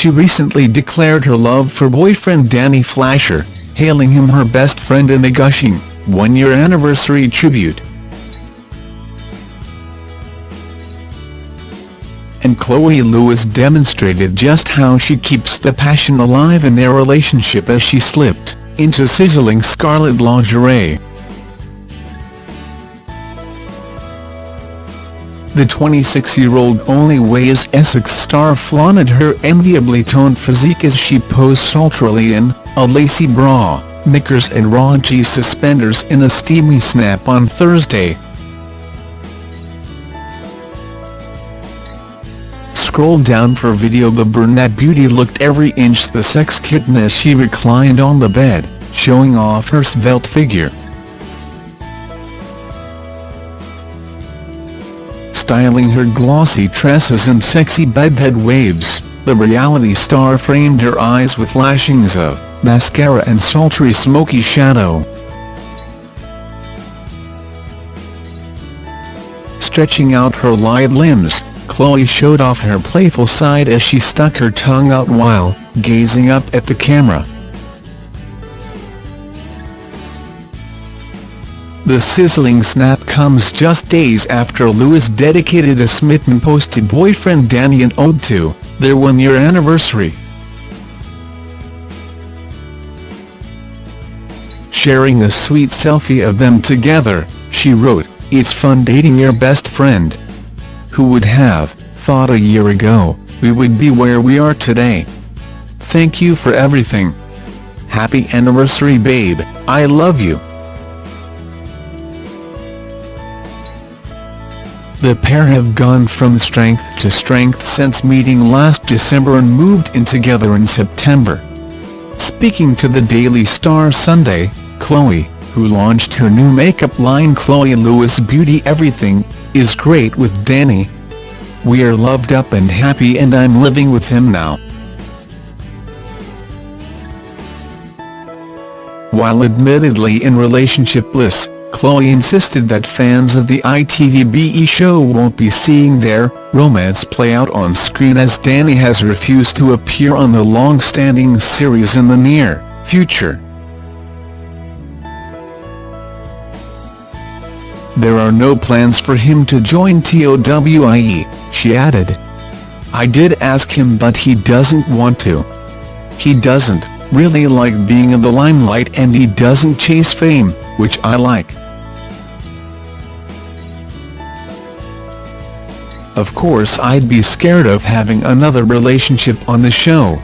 she recently declared her love for boyfriend Danny Flasher, hailing him her best friend in a gushing, one-year anniversary tribute. And Chloe Lewis demonstrated just how she keeps the passion alive in their relationship as she slipped into sizzling scarlet lingerie. The 26-year-old Only Way Is Essex star flaunted her enviably toned physique as she posed sultrily in a lacy bra, knickers and raunchy suspenders in a steamy snap on Thursday. Scroll down for video the brunette beauty looked every inch the sex kitten as she reclined on the bed, showing off her svelte figure. Styling her glossy tresses and sexy bedhead waves, the reality star framed her eyes with lashings of mascara and sultry smoky shadow. Stretching out her lithe limbs, Chloe showed off her playful side as she stuck her tongue out while gazing up at the camera. The sizzling snap comes just days after Lewis dedicated a smitten post to boyfriend Danny an ode to their one-year anniversary. Sharing a sweet selfie of them together, she wrote, It's fun dating your best friend. Who would have thought a year ago, we would be where we are today. Thank you for everything. Happy anniversary babe, I love you. The pair have gone from strength to strength since meeting last December and moved in together in September. Speaking to the Daily Star Sunday, Chloe, who launched her new makeup line Chloe Lewis Beauty Everything, is great with Danny. We are loved up and happy and I'm living with him now. While admittedly in relationship bliss, Chloe insisted that fans of the ITV show won't be seeing their romance play out on screen as Danny has refused to appear on the long-standing series in the near future. There are no plans for him to join TOWIE, she added. I did ask him but he doesn't want to. He doesn't really like being in the limelight and he doesn't chase fame, which I like. Of course I'd be scared of having another relationship on the show.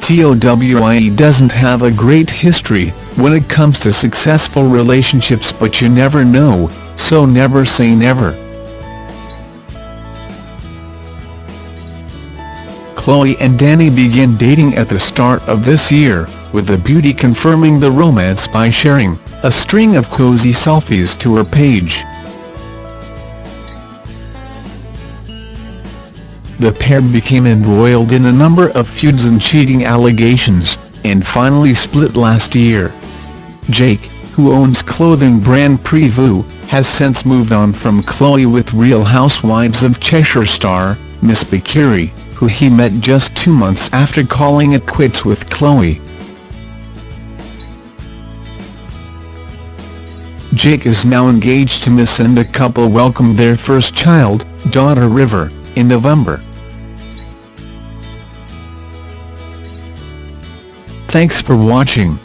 TOWIE doesn't have a great history when it comes to successful relationships but you never know, so never say never. Chloe and Danny began dating at the start of this year, with the beauty confirming the romance by sharing a string of cozy selfies to her page. the pair became embroiled in a number of feuds and cheating allegations, and finally split last year. Jake, who owns clothing brand Prevu, has since moved on from Chloe with Real Housewives of Cheshire star, Misse Beqiri, who he met just two months after calling it quits with Chloe. Jake is now engaged to Misse and the couple welcomed their first child, daughter River, in November. Thanks for watching.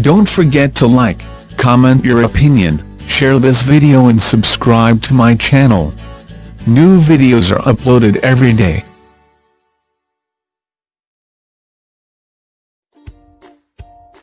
Don't forget to like, comment your opinion, share this video and subscribe to my channel. New videos are uploaded every day.